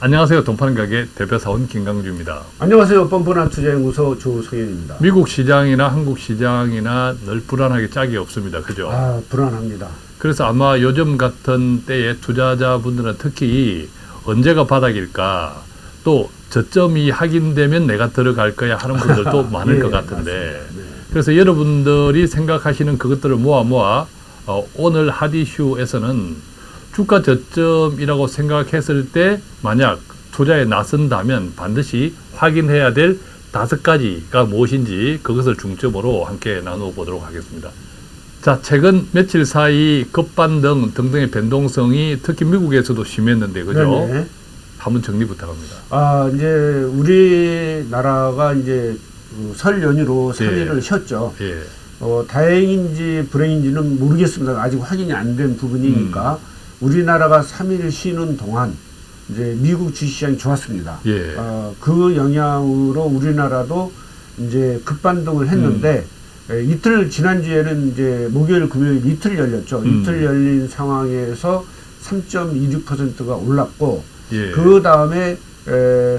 안녕하세요. 돈파는 가게 대표사원 김강주입니다. 안녕하세요. 뻔뻔한 투자연구소 조성현입니다. 미국 시장이나 한국 시장이나 늘 불안하게 짝이 없습니다. 그죠? 아, 불안합니다. 그래서 아마 요즘 같은 때에 투자자분들은 특히 언제가 바닥일까 또 저점이 확인되면 내가 들어갈 거야 하는 분들도 많을 예, 것 같은데. 네. 그래서 여러분들이 생각하시는 그것들을 모아 모아 어, 오늘 핫이슈에서는 주가 저점이라고 생각했을 때 만약 투자에 나선다면 반드시 확인해야 될 다섯 가지가 무엇인지 그것을 중점으로 함께 나눠보도록 하겠습니다. 자, 최근 며칠 사이 급반등 등등의 변동성이 특히 미국에서도 심했는데 그죠? 네네. 한번 정리 부탁합니다. 아, 이제 우리나라가 이제 그설 연휴로 3일을 쉬었죠. 예. 어, 다행인지 불행인지는 모르겠습니다. 아직 확인이 안 된 부분이니까 음. 우리나라가 3일 쉬는 동안 이제 미국 주식시장이 좋았습니다. 예. 어, 그 영향으로 우리나라도 이제 급반등을 했는데 음. 에, 이틀 지난주에는 이제 목요일 금요일 이틀 열렸죠. 음. 이틀 열린 상황에서 3.26%가 올랐고 예. 그 다음에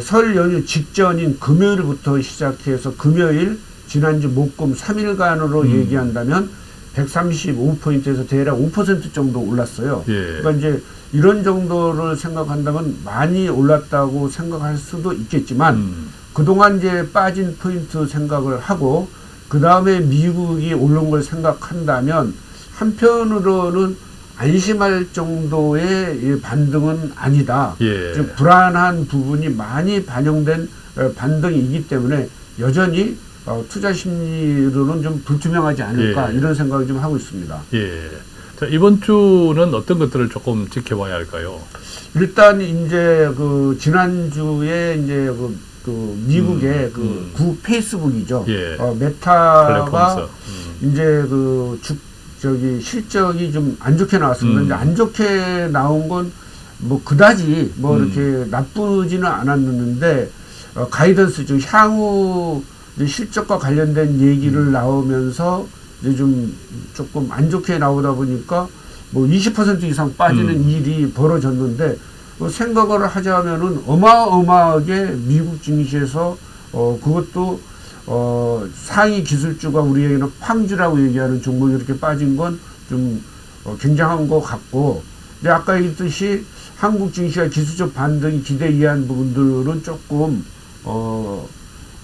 설 연휴 직전인 금요일부터 시작해서 금요일 지난주 목금 3일간으로 음. 얘기한다면 135포인트에서 대략 5% 정도 올랐어요. 예. 그러니까 이제 이런 정도를 생각한다면 많이 올랐다고 생각할 수도 있겠지만 음. 그동안 이제 빠진 포인트 생각을 하고 그 다음에 미국이 오른 걸 생각한다면 한편으로는 안심할 정도의 이 반등은 아니다. 예. 즉 불안한 부분이 많이 반영된 어, 반등이기 때문에 여전히 어, 투자 심리로는 좀 불투명하지 않을까 예. 이런 생각을 좀 하고 있습니다. 예. 자, 이번 주는 어떤 것들을 조금 지켜봐야 할까요? 일단 이제 그 지난주에 이제 그, 그 미국의 음, 그 음. 구 페이스북이죠. 예. 어, 메타가. 음. 이제 그 주, 저기 실적이 좀 안 좋게 나왔습니다. 음. 근데 안 좋게 나온 건 뭐 그다지 뭐 음. 이렇게 나쁘지는 않았는데 어, 가이던스 좀 향후 실적과 관련된 얘기를 음. 나오면서 이제 좀 조금 안 좋게 나오다 보니까 뭐 20% 이상 빠지는 음. 일이 벌어졌는데 어, 생각을 하자면은 어마어마하게 미국 증시에서 어 그것도 어 상위 기술주가 우리에게는 팡주라고 얘기하는 종목이 이렇게 빠진 건좀 어, 굉장한 것 같고 근데 아까 얘기했듯이 한국 증시가 기술적 반등이 기대 이한 부분들은 조금 어,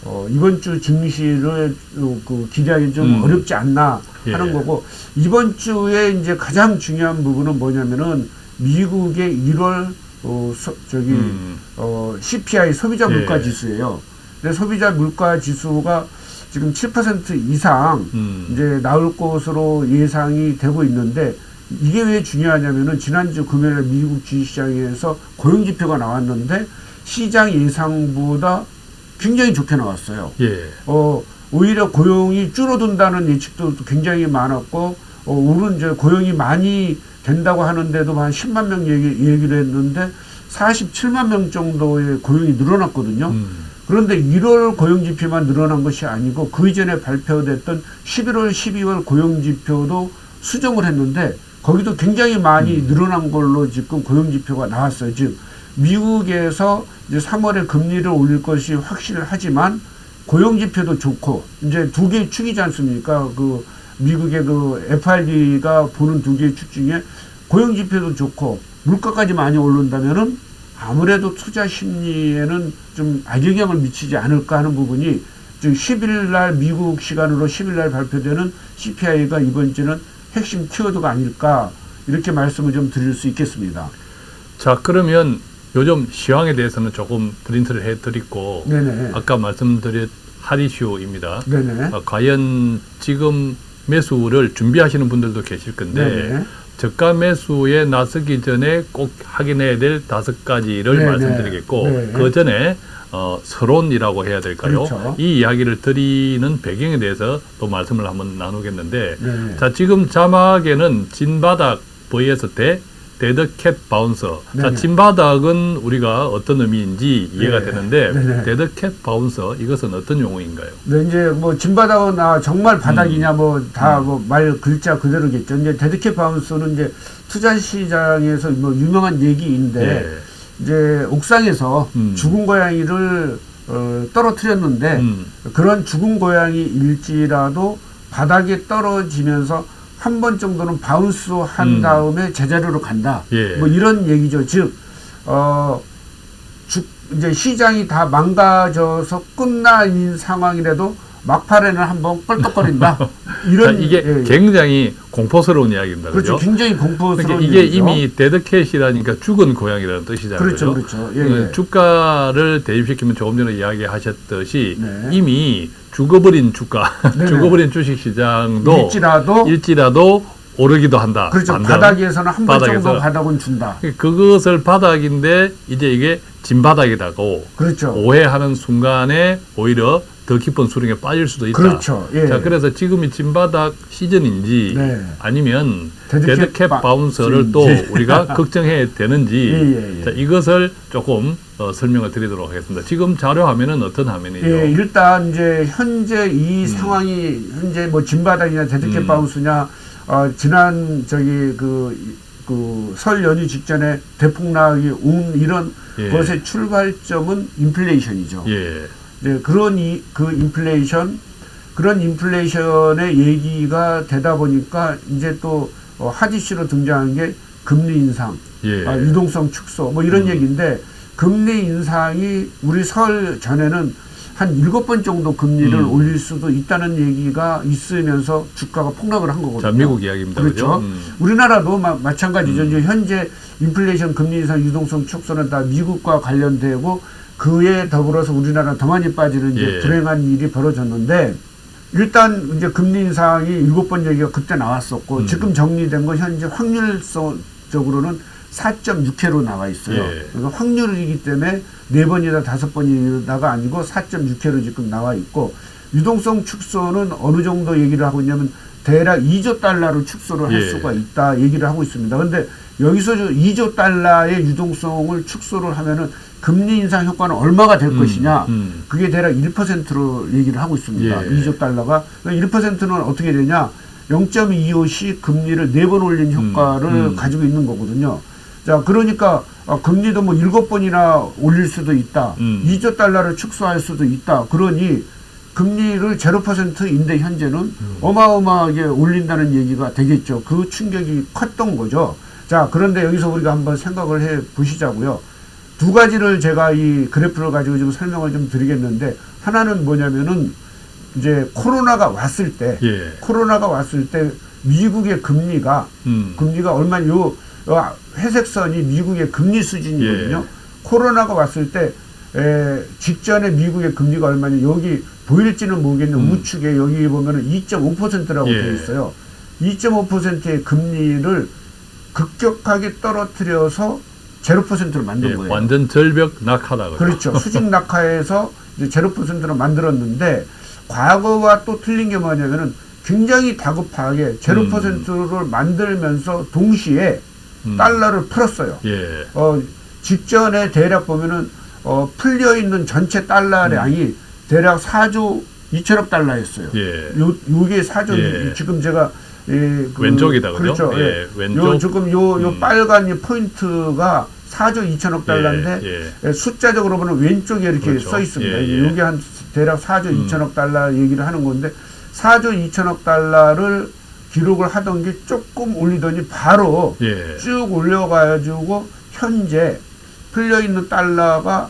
어 이번 주 증시를 어, 그 기대하기 좀 음. 어렵지 않나 하는 예. 거고 이번 주에 이제 가장 중요한 부분은 뭐냐면은 미국의 1월 어 소, 저기 음. 어 CPI 소비자 예. 물가 지수예요. 근데 소비자 물가 지수가 지금 7% 이상 음. 이제 나올 것으로 예상이 되고 있는데 이게 왜 중요하냐면은 지난주 금요일에 미국 주식시장에서 고용 지표가 나왔는데 시장 예상보다 굉장히 좋게 나왔어요. 예. 어, 오히려 고용이 줄어든다는 예측도 굉장히 많았고, 어, 오른 이제 고용이 많이 된다고 하는데도 한 10만 명 얘기, 얘기를 했는데 47만 명 정도의 고용이 늘어났거든요. 음. 그런데 1월 고용 지표만 늘어난 것이 아니고 그 이전에 발표됐던 11월, 12월 고용 지표도 수정을 했는데 거기도 굉장히 많이 늘어난 걸로 지금 고용 지표가 나왔어요. 즉 미국에서 이제 3월에 금리를 올릴 것이 확실하지만 고용 지표도 좋고 이제 두 개의 축이지 않습니까? 그 미국의 그 FRB가 보는 두 개의 축 중에 고용 지표도 좋고 물가까지 많이 오른다면은 아무래도 투자 심리에는 좀 악영향을 미치지 않을까 하는 부분이 즉 10일 날 미국 시간으로 10일 날 발표되는 CPI가 이번 주는 핵심 키워드가 아닐까 이렇게 말씀을 좀 드릴 수 있겠습니다. 자, 그러면 요즘 시황에 대해서는 조금 프린트를 해드리고 네네. 아까 말씀드린 하리쇼입니다. 네네. 어, 과연 지금 매수를 준비하시는 분들도 계실 건데 네네. 저가 매수에 나서기 전에 꼭 확인해야 될 다섯 가지를 네네. 말씀드리겠고 네. 그 전에 어, 서론이라고 해야 될까요? 그렇죠. 이 이야기를 드리는 배경에 대해서 또 말씀을 한번 나누겠는데 네. 자 지금 자막에는 진바닥 vs 대 dead cat bounce. 자, 네네. 진바닥은 우리가 어떤 의미인지 이해가 네. 되는데 네네. dead cat bounce 이것은 어떤 용어인가요? 네, 이제 뭐 진바닥이냐 정말 바닥이냐 음. 뭐다 뭐 말 글자 그대로겠죠. 이제 dead cat bounce는 이제 투자 시장에서 뭐 유명한 얘기인데 예. 이제 옥상에서 음. 죽은 고양이를 어, 떨어뜨렸는데 음. 그런 죽은 고양이일지라도 바닥에 떨어지면서 한 번 정도는 바운스 한 음. 다음에 제자리로 간다. 예. 뭐 이런 얘기죠. 즉, 어, 죽, 이제 시장이 다 망가져서 끝나인 상황이라도 막판에는 한번 껄떡거린다. 자, 이런 이게 예, 예. 굉장히 공포스러운 이야기입니다. 그렇죠. 그죠? 굉장히 공포스러운 그러니까 이게 얘기죠. 이미 데드캣이라니까 죽은 고양이라는 뜻이잖아요. 그렇죠? 그렇죠. 예, 예. 주가를 대입시키면 조금 전에 이야기하셨듯이 네. 이미 죽어버린 주가, 네네. 죽어버린 주식시장도 일지라도 일지라도 오르기도 한다. 그렇죠. 반등. 바닥에서는 한 번. 정도 바닥은 준다. 그것을 바닥인데 이제 이게 진바닥이다고 그렇죠. 오해하는 순간에 오히려 더 깊은 수렁에 빠질 수도 있다. 그렇죠. 예. 자, 그래서 지금이 진바닥 시즌인지 네. 아니면 바- bounce를 또 예. 우리가 걱정해야 되는지 예, 예, 예. 자, 이것을 조금 어, 설명을 드리도록 하겠습니다. 지금 자료 화면은 어떤 화면이죠? 예, 일단 이제 현재 이 상황이 현재 뭐 진바닥이냐 dead cat 음. bounce냐 어, 지난 저기 그 그설 연휴 직전에 대폭락이 온 이런 예. 것의 출발점은 인플레이션이죠. 예. 네, 그런 이, 그 인플레이션, 그런 인플레이션의 얘기가 되다 보니까 이제 또 어, 하디슈로 등장한 게 금리 인상, 예. 아, 유동성 축소, 뭐 이런 음. 얘기인데 금리 인상이 우리 설 전에는 한 일곱 번 정도 금리를 음. 올릴 수도 있다는 얘기가 있으면서 주가가 폭락을 한 거거든요. 자, 미국 이야기입니다. 그렇죠. 음. 우리나라도 마, 마찬가지죠. 음. 이제 현재 인플레이션 금리 인상 유동성 축소는 다 미국과 관련되고 그에 더불어서 우리나라 더 많이 빠지는 이제 예. 불행한 일이 벌어졌는데 일단 이제 금리 인상이 일곱 번 얘기가 그때 나왔었고 음. 지금 정리된 건 현재 확률성적으로는 4.6회로 나와 있어요. 예. 그러니까 확률이기 때문에 네 번이다 다섯 번이다가 아니고 4.6회로 지금 나와 있고 유동성 축소는 어느 정도 얘기를 하고 있냐면 대략 2조 달러로 축소를 할 예. 수가 있다 얘기를 하고 있습니다. 그런데 여기서 저 2조 달러의 유동성을 축소를 하면은 금리 인상 효과는 얼마가 될 음, 것이냐? 음. 그게 대략 1%로 얘기를 하고 있습니다. 예. 2조 달러가 1%는 어떻게 되냐? 0.25씩 금리를 네 번 올린 효과를 음, 음. 가지고 있는 거거든요. 자, 그러니까 아, 금리도 뭐 일곱 번이나 올릴 수도 있다. 음. 2조 달러를 축소할 수도 있다. 그러니 금리를 0%인데 현재는 음. 어마어마하게 올린다는 얘기가 되겠죠. 그 충격이 컸던 거죠. 자, 그런데 여기서 우리가 한번 생각을 해 보시자고요. 두 가지를 제가 이 그래프를 가지고 좀 설명을 좀 드리겠는데 하나는 뭐냐면은 이제 코로나가 왔을 때 예. 코로나가 왔을 때 미국의 금리가 음. 금리가 얼마 요요 회색 선이 미국의 금리 수준이거든요. 예. 코로나가 왔을 때 에, 직전에 미국의 금리가 얼마냐 여기 보일지는 모르겠는데 음. 우측에 여기 보면은 2.5%라고 예. 되어 있어요. 2.5%의 금리를 급격하게 떨어뜨려서 0%를 만든 예. 거예요. 완전 절벽 낙하다. 그렇죠. 수직 낙하에서 이제 제로 퍼센트로 만들었는데 과거와 또 틀린 게 뭐냐면은 굉장히 다급하게 제로 음. 퍼센트를 만들면서 동시에 음. 달러를 풀었어요. 예. 어, 직전에 대략 보면은 어, 풀려 있는 전체 달러량이 대략 4조 2천억 달러였어요. 음. 예. 요 요게 4조 예. 지금 제가 예, 그, 왼쪽이다, 그죠? 그렇죠. 예, 예. 왼쪽. 요 지금 요, 요 음. 빨간 이 포인트가 4조 2천억 달러인데 예, 예, 숫자적으로 보면 왼쪽에 이렇게 그렇죠. 써 있습니다. 예, 이게 예. 한 대략 4조 음. 2천억 달러 얘기를 하는 건데 4조 2천억 달러를 기록을 하던 게 조금 올리더니 바로 예. 쭉 올려가지고 현재 풀려 있는 달러가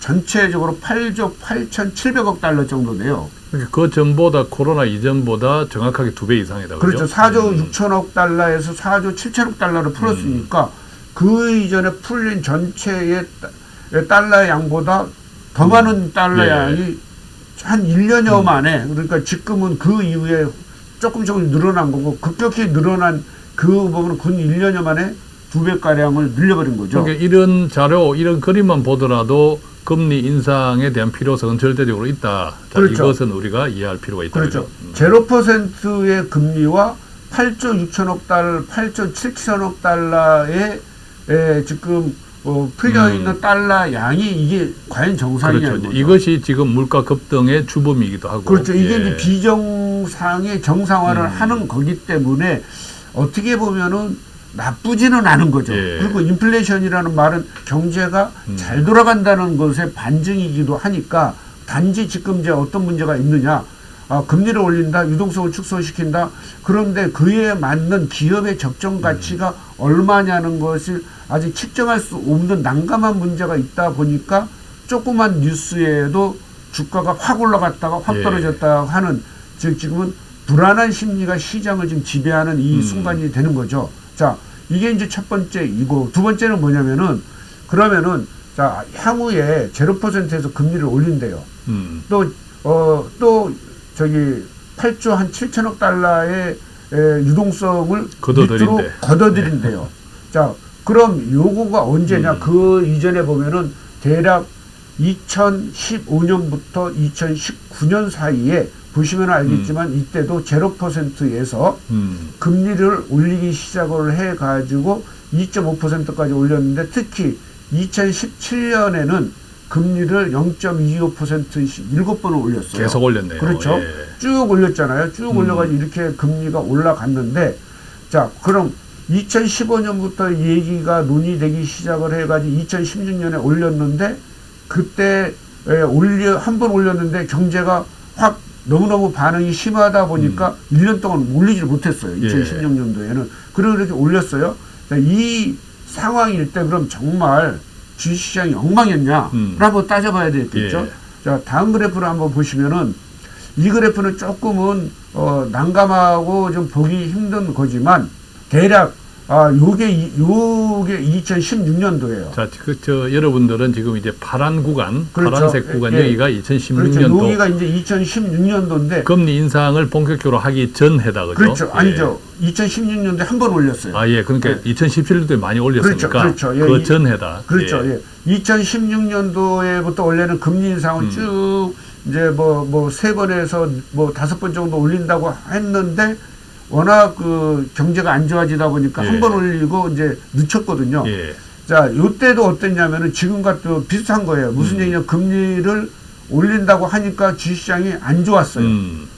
전체적으로 8조 8,700억 달러 정도 돼요. 그러니까 그 전보다 코로나 이전보다 정확하게 두 배 이상이다. 그렇죠. 그죠? 4조 음. 6천억 달러에서 4조 7천억 달러를 풀었으니까 그 이전에 풀린 전체의 따- 달러 양보다 더 많은 달러 예. 양이 한 1년여 만에 그러니까 지금은 그 이후에 조금 조금 늘어난 거고 급격히 늘어난 그 부분은 근 1년여 만에 두 배가량을 늘려버린 거죠. 그러니까 이런 자료, 이런 그림만 보더라도 금리 인상에 대한 필요성은 절대적으로 있다. 자, 그렇죠. 이것은 우리가 이해할 필요가 있다. 그렇죠. 음. 제로 퍼센트의 금리와 8조 6천억 달러, 8조 7천억 달러의 에, 지금 어, 풀려 음. 있는 달러 양이 이게 과연 정상이냐는 그렇죠. 이것이 지금 물가 급등의 주범이기도 하고. 그렇죠. 이게 예. 이제 비정상의 정상화를 음. 하는 거기 때문에 어떻게 보면은 나쁘지는 않은 거죠. 예. 그리고 인플레이션이라는 말은 경제가 음. 잘 돌아간다는 것의 반증이기도 하니까 단지 지금 이제 어떤 문제가 있느냐. 아, 금리를 올린다, 유동성을 축소시킨다. 그런데 그에 맞는 기업의 적정 가치가 얼마냐는 것을 아직 측정할 수 없는 난감한 문제가 있다 보니까 조그만 뉴스에도 주가가 확 올라갔다가 확 예. 떨어졌다 하는 즉 지금은 불안한 심리가 시장을 지금 지배하는 이 음. 순간이 되는 거죠. 자, 이게 이제 첫 번째 이고 두 번째는 뭐냐면은 그러면은 자, 향후에 제로 퍼센트에서 금리를 올린대요. 음. 또, 어, 또, 저기, 8조 한 7천억 달러의 에, 유동성을. 밑으로 걷어들인대요. 자, 그럼 요거가 언제냐? 음. 그 이전에 보면은 대략 2015년부터 2019년 사이에 보시면 알겠지만 이때도 제로 퍼센트에서 음. 금리를 올리기 시작을 해가지고 2.5%까지 올렸는데 특히 2017년에는 금리를 0.25%씩 일곱 번을 올렸어요. 계속 올렸네요. 그렇죠. 예. 쭉 올렸잖아요. 쭉 음. 올려가지고 이렇게 금리가 올라갔는데 자 그럼 2015년부터 얘기가 논의되기 시작을 해가지고 2016년에 올렸는데 그때 에, 올려 한 번 올렸는데 경제가 확 너무너무 반응이 심하다 보니까 1년 동안 올리지를 못했어요. 음. 예. 2016년도에는. 그리고 이렇게 올렸어요. 자, 이 상황일 때 그럼 정말 주식시장이 엉망이었냐? 음. 따져봐야 되겠죠. 예. 자, 다음 그래프를 한번 보시면은 이 그래프는 조금은 어, 난감하고 좀 보기 힘든 거지만 대략 아, 요게 이- 요게 2016년도예요. 자, 그, 저, 여러분들은 지금 이제 파란 구간, 그렇죠. 파란색 구간, 예, 예. 여기가 그렇죠. 2016년도 여기가 이제 2016년도인데 금리 인상을 본격적으로 하기 전 해다, 그죠? 그렇죠. 예. 아니죠. 2016년도에 한 번 올렸어요. 아, 예. 그러니까 네. 2017년도에 많이 올렸으니까. 그렇죠, 그렇죠. 예, 그 이- 전 해다. 그렇죠. 예. 예. 2016년도에부터 원래는 금리 인상을 음. 쭉 이제 뭐 뭐 세 번에서 뭐 다섯 번 정도 올린다고 했는데 워낙 그 경제가 안 좋아지다 보니까 예. 한번 올리고 이제 늦췄거든요. 예. 자, 요때도 어땠냐면은 지금과 또 비슷한 거예요. 무슨 음. 얘기냐 금리를 올린다고 하니까 주식시장이 안 좋았어요. 음.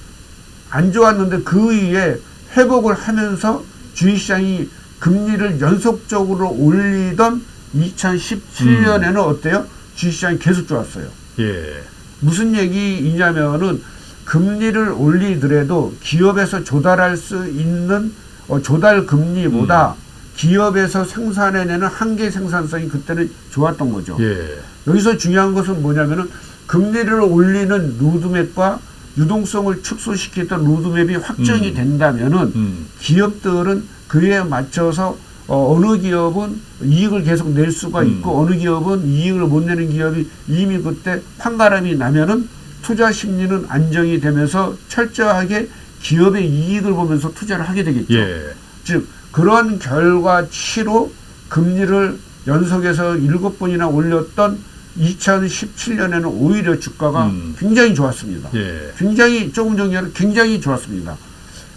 안 좋았는데 그 위에 회복을 하면서 주식시장이 금리를 연속적으로 올리던 2017년에는 어때요? 주식시장이 계속 좋았어요. 예. 무슨 얘기이냐면은 금리를 올리더라도 기업에서 조달할 수 있는 어, 조달 금리보다 기업에서 생산해내는 한계 생산성이 그때는 좋았던 거죠. 예. 여기서 중요한 것은 뭐냐면은 금리를 올리는 로드맵과 유동성을 축소시키던 로드맵이 확정이 음. 된다면은 음. 기업들은 그에 맞춰서 어, 어느 기업은 이익을 계속 낼 수가 음. 있고 어느 기업은 이익을 못 내는 기업이 이미 그때 판가름이 나면은 투자 심리는 안정이 되면서 철저하게 기업의 이익을 보면서 투자를 하게 되겠죠. 예. 즉 그런 결과치로 금리를 연속해서 일곱 번이나 올렸던 2017년에는 오히려 주가가 음. 굉장히 좋았습니다. 예. 굉장히 조금 전에는 굉장히 좋았습니다.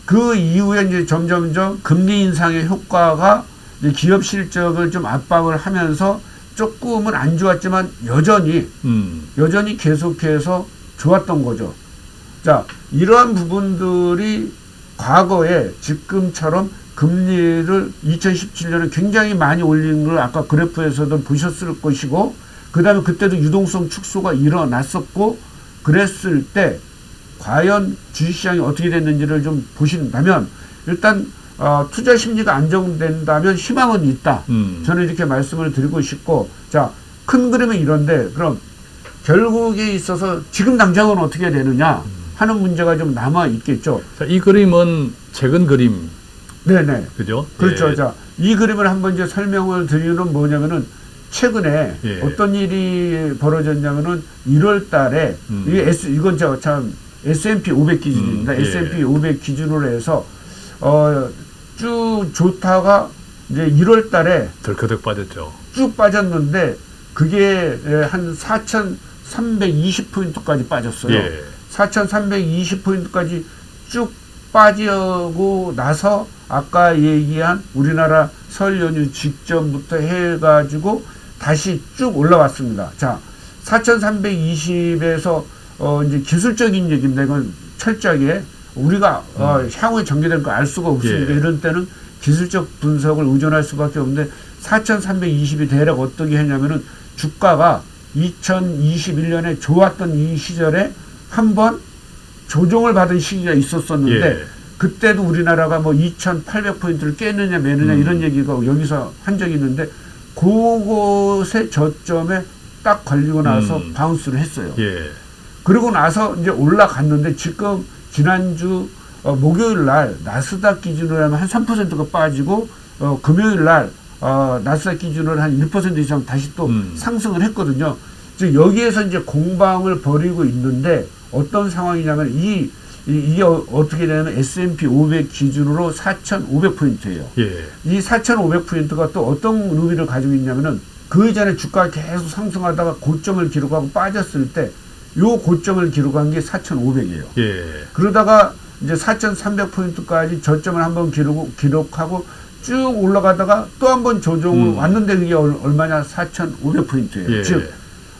그 이후에 이제 점점점 금리 인상의 효과가 기업 실적을 좀 압박을 하면서 조금은 안 좋았지만 여전히 음. 여전히 계속해서 좋았던 거죠. 자, 이러한 부분들이 과거에 지금처럼 금리를 2017년에 굉장히 많이 올린 걸 아까 그래프에서도 보셨을 것이고, 그 다음에 그때도 유동성 축소가 일어났었고, 그랬을 때, 과연 주식시장이 어떻게 됐는지를 좀 보신다면, 일단, 어, 투자 심리가 안정된다면 희망은 있다. 음. 저는 이렇게 말씀을 드리고 싶고, 자, 큰 그림은 이런데, 그럼 결국에 있어서 지금 당장은 어떻게 되느냐 하는 문제가 좀 남아 있겠죠. 자, 이 그림은 최근 그림, 네네. 그죠? 그렇죠. 예. 자, 이 그림을 한번 이제 설명을 드리는 뭐냐면은 최근에 예. 어떤 일이 벌어졌냐면은 1월 달에 음. 이게 S, 이건 저참 S&P 500 기준입니다. 음, 예. S&P 500 기준으로 해서 어, 쭉 좋다가 이제 1월 달에 덜커덕 빠졌죠. 쭉 빠졌는데 그게 예, 한 4,320포인트까지 빠졌어요. 예. 4,320포인트까지 쭉 빠지고 나서 아까 얘기한 우리나라 설 연휴 직전부터 해가지고 다시 쭉 올라왔습니다. 자, 4,320에서 어 이제 기술적인 얘기인데 이건 철저하게 우리가 어 향후에 전개될 거 알 수가 없으니까 예. 이런 때는 기술적 분석을 의존할 수밖에 없는데 4,320이 대략 어떻게 했냐면은 주가가 2021년에 좋았던 이 시절에 한 번 조정을 받은 시기가 있었었는데 예. 그때도 우리나라가 뭐 2,800포인트를 깼느냐 마느냐 음. 이런 얘기가 여기서 한 적이 있는데 그곳의 저점에 딱 걸리고 나서 음. bounce를 했어요. 예. 그리고 나서 이제 올라갔는데 지금 지난주 어, 목요일 날 나스닥 기준으로 하면 한 3%가 빠지고 어, 금요일 날 어, 나스닥 기준으로 한 1% 이상 다시 또 음. 상승을 했거든요. 즉 여기에서 이제 공방을 벌이고 있는데 어떤 상황이냐면 이, 이 이 게 어, 어떻게 되냐면 S&P 500 기준으로 4,500포인트예요. 예. 이 4,500포인트가 또 어떤 의미를 가지고 있냐면은 그 이전에 주가가 계속 상승하다가 고점을 기록하고 빠졌을 때 요 고점을 기록한 게 4,500이에요. 예. 그러다가 이제 4,300포인트까지 저점을 한번 기록, 기록하고 쭉 올라가다가 또 한 번 조정을 음. 왔는데 그게 얼- 얼마냐? 4,500포인트예요. 예. 즉,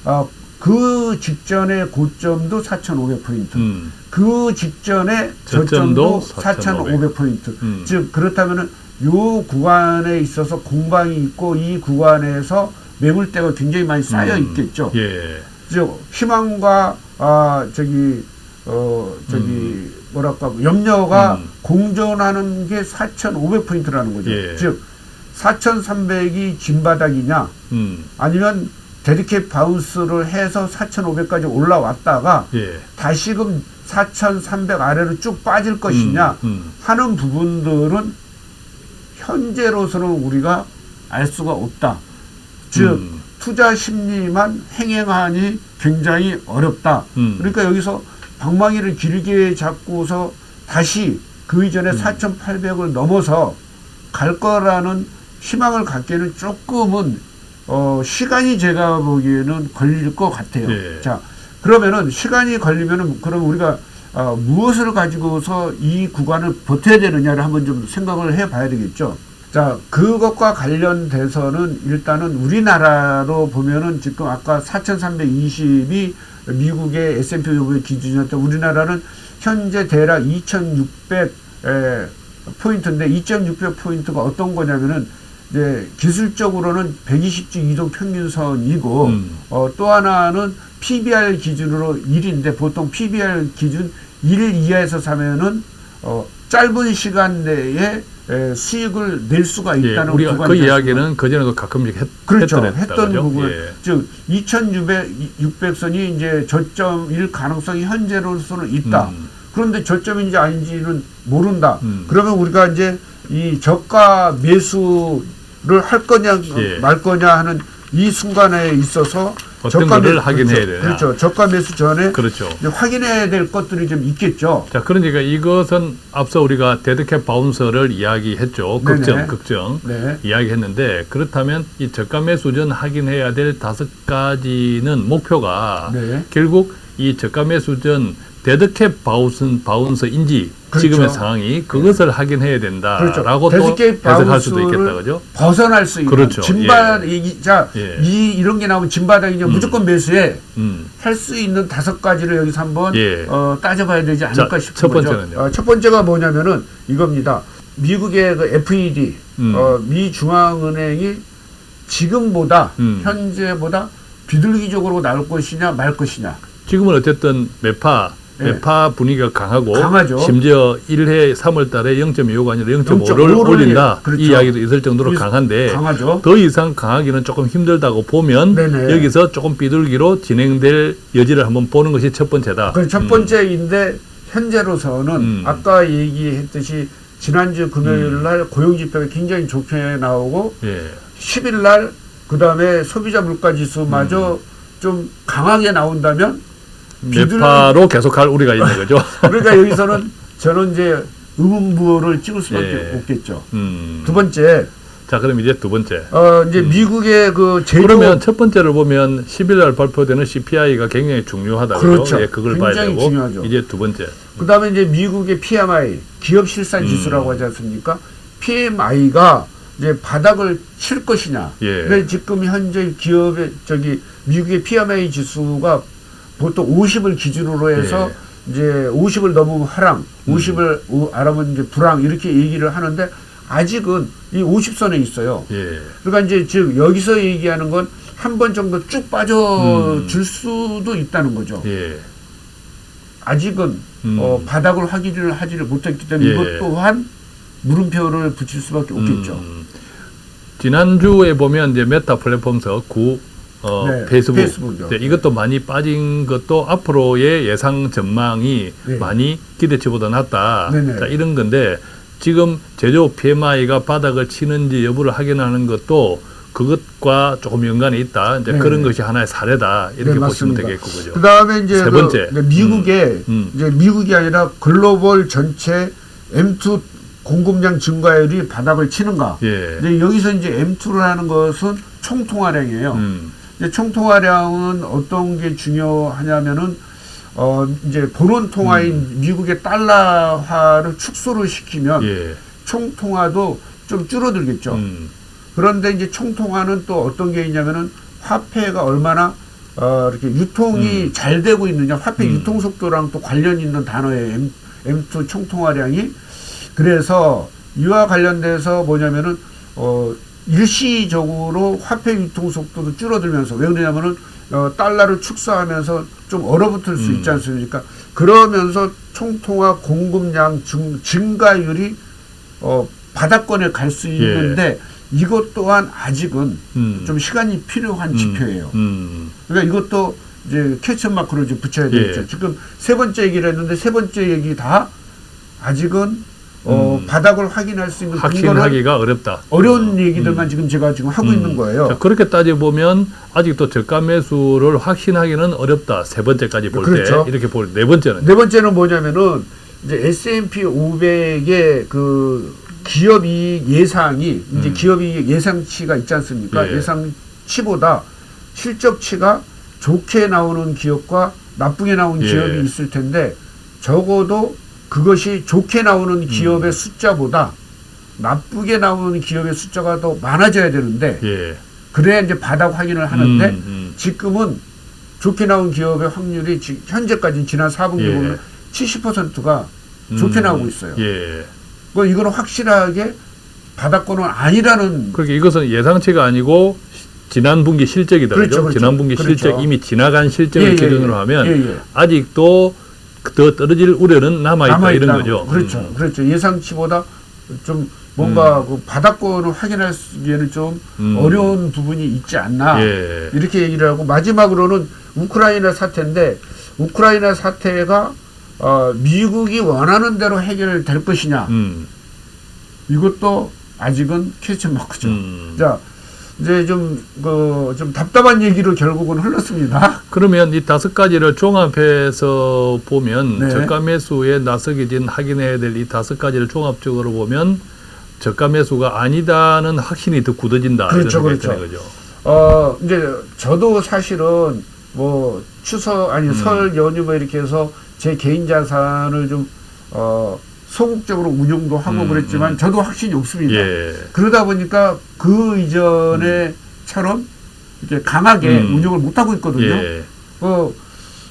어, 그 직전의 고점도 4,500포인트. 음. 그 직전에 저점도 저점도 4,500포인트. 음. 즉 그렇다면은 요 구간에 있어서 공방이 있고 이 구간에서 매물대가 굉장히 많이 쌓여 음. 있겠죠. 예. 즉 희망과 아 저기 어 저기 뭐랄까 염려가 음. 공존하는 게 4,500포인트라는 거죠. 예. 즉 4,300이 진바닥이냐 음. 아니면 dead cat bounce를 해서 4,500까지 올라왔다가 예. 다시금 4,300 아래로 쭉 빠질 것이냐 음. 음. 하는 부분들은 현재로서는 우리가 알 수가 없다. 즉 음. 투자 심리만 행행하니 굉장히 어렵다. 음. 그러니까 여기서 방망이를 길게 잡고서 다시 그 이전에 음. 4,800을 넘어서 갈 거라는 희망을 갖기에는 조금은 어 시간이 제가 보기에는 걸릴 것 같아요. 예. 자 그러면은 시간이 걸리면은 그럼 우리가 어, 무엇을 가지고서 이 구간을 버텨야 되느냐를 한번 좀 생각을 해봐야 되겠죠. 자 그것과 관련돼서는 일단은 우리나라로 보면은 지금 아까 4,320이 미국의 S&P 500 기준이었던 우리나라는 현재 대략 2,600 에, 포인트인데 2,600 포인트가 어떤 거냐면은 이제 기술적으로는 120주 이동 평균선이고 음. 어, 또 하나는 PBR 기준으로 1인데 보통 PBR 기준 1 이하에서 사면은 어, 짧은 시간 내에 에, 수익을 낼 수가 예. 있다는 우리가 그 이야기는 그전에도 가끔씩 했, 그렇죠. 했던, 했던. 부분. 예. 즉 2,600, 600선이 이제 저점일 가능성이 현재로서는 있다. 음. 그런데 저점인지 아닌지는 모른다. 음. 그러면 우리가 이제 이 저가 매수를 할 거냐 예. 말 거냐 하는 이 순간에 있어서 어떤 저가 거를 매- 확인해야 그렇죠. 되냐. 그렇죠. 저가 매수 전에 그렇죠. 확인해야 될 것들이 좀 있겠죠. 자, 그러니까 이것은 앞서 우리가 dead cat bounce를 이야기했죠. 네네. 걱정, 걱정. 네. 이야기했는데 그렇다면 이 저가 매수 전 확인해야 될 다섯 가지는 목표가 네. 결국 이 저가 매수 전 dead cat bounce, bounce인지 그렇죠. 지금의 상황이 그것을 확인해야 된다라고 그렇죠. 또 dead cat 해석할 수도 있겠다 그죠? 벗어날 수 있는 그렇죠. 진바 이, 자, 예. 이 이런 게 나오면 진바닥이냐 음. 무조건 매수해 음. 할수 있는 다섯 가지를 여기서 한번 예. 어, 따져봐야 되지 않을까 자, 싶은 첫 거죠. 번째는요? 어, 첫 번째가 뭐냐면은 이겁니다. 미국의 그 FED, 음. 어, 미 중앙은행이 지금보다 음. 현재보다 비둘기적으로 나올 것이냐 말 것이냐. 지금은 어쨌든 매파 예. 매파 분위기가 강하고 강하죠. 심지어 1해 3월 달에 0.25가 아니라 0.5를 0.5를 올린다. 그렇죠. 이 이야기도 있을 정도로 강한데 강하죠. 더 이상 강하기는 조금 힘들다고 보면 네네. 여기서 조금 비둘기로 진행될 여지를 한번 보는 것이 첫 번째다. 그첫 음. 번째인데 현재로서는 음. 아까 얘기했듯이 지난주 금요일 날 고용 지표가 굉장히 좋게 나오고 예. 10일 날 그다음에 소비자 물가 지수마저 음. 좀 강하게 나온다면 매파로 계속할 우리가 있는 거죠. 그러니까 여기서는 저는 이제 의문부호를 찍을 수밖에 예. 없겠죠. 음. 두 번째, 자, 그럼 이제 두 번째. 어 이제 미국의 그 제조 그러면 첫 번째를 보면 10일 날 발표되는 CPI가 굉장히 중요하다. 그렇죠. 예, 그걸 봐야 굉장히 되고 중요하죠. 이제 두 번째. 그다음에 이제 미국의 PMI 기업 실산 음. 지수라고 하지 않습니까? PMI가 이제 바닥을 칠 것이냐. 예. 근데 지금 현재 기업의 저기 미국의 PMI 지수가 보통 50을 기준으로 해서 예. 이제 50을 넘으면 음. 50을 알아보면 이제 불황 이렇게 얘기를 하는데 아직은 이 50선에 있어요. 예. 그러니까 이제 즉 여기서 얘기하는 건 한 번 정도 쭉 빠져 음. 줄 수도 있다는 거죠. 예. 아직은 음. 어, 바닥을 확인을 하지를 못했기 때문에 예. 이것 또한 물음표를 붙일 수밖에 없겠죠. 음, 지난주에 보면 이제 메타 플랫폼에서 구 어, 네, 페이스북 페이스북이요. 네, 이것도 많이 빠진 것도 앞으로의 예상 전망이 네. 많이 기대치보다 낮다. 네네. 자, 이런 건데 지금 제조 PMI가 바닥을 치는지 여부를 확인하는 것도 그것과 조금 연관이 있다. 이제 네. 그런 것이 하나의 사례다. 이렇게 네, 보시면. 되겠고 그죠. 그 다음에 이제 세그 번째. 이제 미국의 음. 이제 미국이 아니라 글로벌 전체 M2 공급량 증가율이 바닥을 치는가. 예. 이제 여기서 이제 M2를 하는 것은 총통화량이에요. 음. 이제 총통화량은 어떤 게 중요하냐면은 어 이제 본원 통화인 미국의 달러화를 축소를 시키면 음. 예. 총통화도 좀 줄어들겠죠. 음. 그런데 이제 총통화는 또 어떤 게 있냐면은 화폐가 얼마나 어 이렇게 유통이 잘 되고 있느냐 화폐 음. 유통 속도랑 또 관련 있는 단어예요. M, M2 총통화량이 그래서 이와 관련돼서 뭐냐면은 어 일시적으로 화폐 유통 속도도 줄어들면서 왜 그러냐면은 어, 달러를 축소하면서 좀 얼어붙을 수 음. 있지 않습니까? 그러면서 총통화 공급량 증, 증가율이 어, 바닥권에 갈 수 있는데 이것 또한 아직은 예. 음. 좀 시간이 필요한 음. 지표예요. 음. 그러니까 이것도 이제 캐치 마크로 이제 붙여야 되겠죠. 예. 지금 세 번째 얘기를 했는데 세 번째 얘기 다 아직은 어, 음. 바닥을 확인할 수 있는 근거를 확신하기가 어렵다. 어려운 얘기들만 지금 제가 지금 하고 음. 있는 거예요. 자, 그렇게 따져 보면 아직도 저가 매수를 확신하기는 어렵다. 세 번째까지 볼때 그렇죠. 이렇게 볼 네 번째는 네 번째는 뭐냐면은 이제 S&P 500의 그 기업 이익 예상이 이제 음. 기업 이익 예상치가 있지 않습니까? 예. 예상치보다 실적치가 좋게 나오는 기업과 나쁘게 나온 예. 기업이 있을 텐데 적어도 그것이 좋게 나오는 기업의 음. 숫자보다 나쁘게 나오는 기업의 숫자가 더 많아져야 되는데 예. 그래야 이제 바닥 확인을 하는데 음, 음. 지금은 좋게 나온 기업의 확률이 지- 현재까지 지난 4분기 예. 보면 70%가 좋게 음, 나오고 있어요. 예. 뭐 이거는 확실하게 바닥권은 아니라는 그렇게 이것은 예상치가 아니고 시- 지난 분기 실적이다. 그렇죠? 그렇죠. 지난 분기 그렇죠. 실적 이미 지나간 실적을 예, 예, 기준으로 예. 하면 예, 예. 아직도 더 떨어질 우려는 남아 있다 남아있다. 이런 거죠. 그렇죠. 음. 그렇죠. 예상치보다 좀 뭔가 그 바닥권을 확인하기에는 좀 음. 어려운 부분이 있지 않나 예. 이렇게 얘기를 하고 마지막으로는 우크라이나 사태인데 우크라이나 사태가 어, 미국이 원하는 대로 해결될 것이냐 음. 이것도 아직은 퀘스천 마크죠. 음. 자, 이제 좀, 그, 좀 답답한 얘기로 결국은 흘렀습니다. 그러면 이 다섯 가지를 종합해서 보면 네. 저가 매수에 나서게 된 확인해야 될 이 다섯 가지를 종합적으로 보면 저가 매수가 아니다는 확신이 더 굳어진다 그렇죠, 그렇죠. 거죠. 어, 이제 저도 사실은 뭐 추석, 아니 음. 설 연휴 뭐 이렇게 해서 제 개인 자산을 좀, 어, 소극적으로 운용도 하고 음, 그랬지만 음. 저도 확신이 없습니다. 예. 그러다 보니까 그 이전에처럼 이렇게 강하게 음. 운용을 못 하고 있거든요. 예. 어,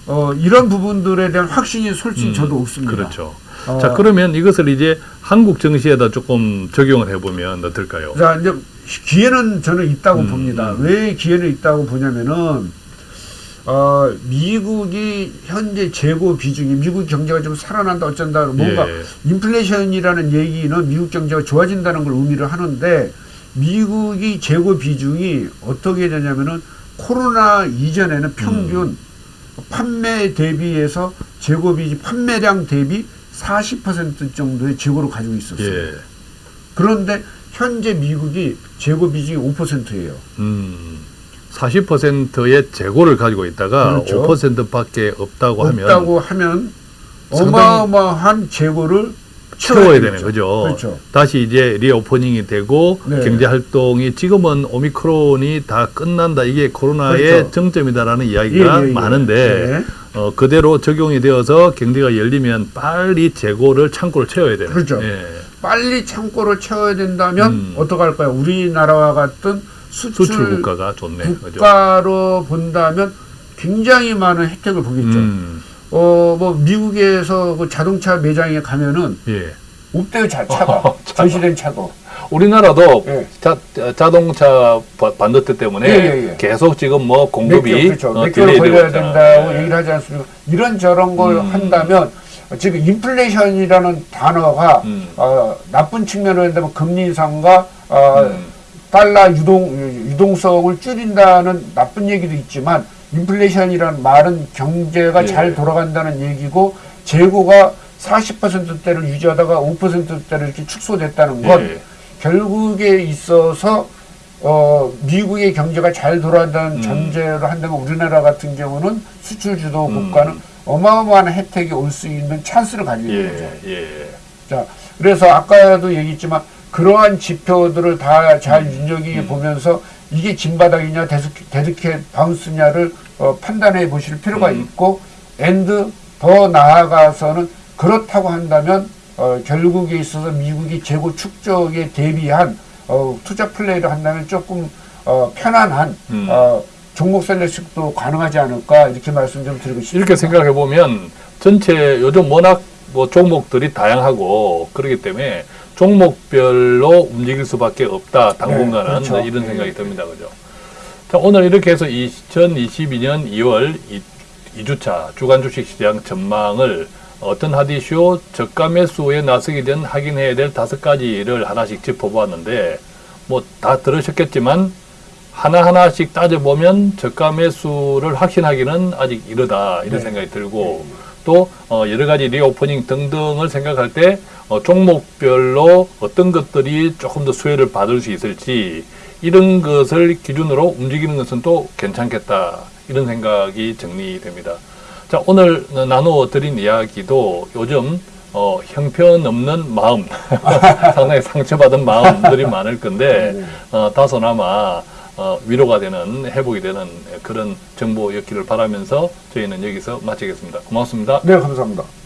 어, 이런 부분들에 대한 확신이 솔직히 음, 저도 없습니다. 그렇죠. 어, 자 그러면 이것을 이제 한국 정시에다 조금 적용을 해보면 어떨까요? 자, 이제 기회는 저는 있다고 음, 봅니다. 음. 왜 기회는 있다고 보냐면은 어, 미국이 현재 재고 비중이 미국 경제가 좀 살아난다 어쩐다 뭔가 예. 인플레이션이라는 얘기는 미국 경제가 좋아진다는 걸 의미를 하는데 미국이 재고 비중이 어떻게 되냐면은 코로나 이전에는 평균 음. 판매 대비해서 재고 비중 판매량 대비 40% 정도의 재고를 가지고 있었어요. 예. 그런데 현재 미국이 재고 비중이 5%예요. 음. 40%의 재고를 가지고 있다가 그렇죠. 5%밖에 없다고 하면 없다고 하면 어마어마한 재고를 채워야 되는. 거죠. 그렇죠. 다시 이제 리오퍼닝이 되고 네. 경제 활동이 지금은 오미크론이 다 끝난다 이게 코로나의 그렇죠. 정점이다라는 이야기가 예, 예, 예. 많은데 네. 어, 그대로 적용이 되어서 경제가 열리면 빨리 재고를 창고를 채워야 되는. 그렇죠. 예. 빨리 창고를 채워야 된다면 음. 어떡할까요? 우리나라와 같은 수출, 수출 국가가 좋네. 그죠? 국가로 본다면 굉장히 많은 혜택을 보겠죠. 음, 어, 뭐 미국에서 그 자동차 매장에 가면은 예. 없대요 자, 차가 전시된 차가 우리나라도 예. 자, 자동차 바- 반도체 때문에 예, 예, 예. 계속 지금 뭐몇 공급이 그렇죠. 어, 몇 개월 delay 되고 걸려야. 된다고 예. 얘기를 하지 않습니까? 이런 저런 걸 음. 한다면 지금 인플레이션이라는 단어가 음. 어, 나쁜 측면으로 한다면 금리 인상과 어, 음. 달러 유동 유동성을 줄인다는 나쁜 얘기도 있지만 인플레이션이라는 말은 경제가 예. 잘 돌아간다는 얘기고 재고가 40%대를 유지하다가 5%대를 이렇게 축소됐다는 건 예. 결국에 있어서 어, 미국의 경제가 잘 돌아간다는 음. 전제로 한다면 우리나라 같은 경우는 수출 주도 음. 국가는 어마어마한 혜택이 올 수 있는 찬스를 가지고 있는 거죠. 예, 예. 자, 그래서 아까도 얘기했지만 그러한 지표들을 다잘 음. 눈여겨 보면서 이게 진바닥이냐 dead cat bounce냐를 어, 판단해 보실 필요가 음. 있고 and 더 나아가서는 그렇다고 한다면 어, 결국에 있어서 미국이 재고 축적에 대비한 어, 투자 플레이를 한다면 조금 어, 편안한 음. 어, 종목 selection도 가능하지 않을까 이렇게 말씀 좀 드리고 싶습니다. 이렇게 생각해 보면 전체 요즘 워낙 뭐 종목들이 다양하고 그렇기 때문에 종목별로 움직일 수밖에 없다 당분간은 네, 그렇죠. 이런 네. 생각이 듭니다 그죠 자 오늘 이렇게 해서 2022년 2월 2, 주차 주간 주식 시장 전망을 어떤 하디쇼 저가 매수에 나서게 된 확인해야 될 다섯 가지를 하나씩 짚어보았는데 뭐 다 들으셨겠지만 하나하나씩 따져보면 저가 매수를 확신하기는 아직 이르다 이런 네. 생각이 들고 또 어, 여러 가지 reopening 등등을 생각할 때 어, 종목별로 어떤 것들이 조금 더 수혜를 받을 수 있을지 이런 것을 기준으로 움직이는 것은 또 괜찮겠다 이런 생각이 정리됩니다. 자 오늘 나누어 드린 이야기도 요즘 어, 형편없는 마음 상당히 상처받은 마음들이 많을 건데 어, 다소나마 어, 위로가 되는 회복이 되는 그런 정보였기를 바라면서 저희는 여기서 마치겠습니다. 고맙습니다. 네, 감사합니다.